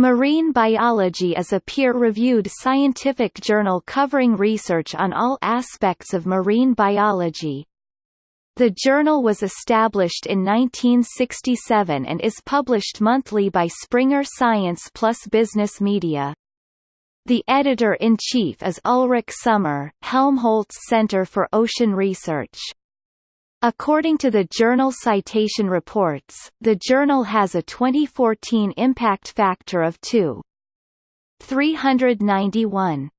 Marine Biology is a peer-reviewed scientific journal covering research on all aspects of marine biology. The journal was established in 1967 and is published monthly by Springer Science plus Business Media. The editor-in-chief is Ulrich Sommer, Helmholtz Center for Ocean Research. According to the Journal Citation Reports, the journal has a 2014 impact factor of 2.391.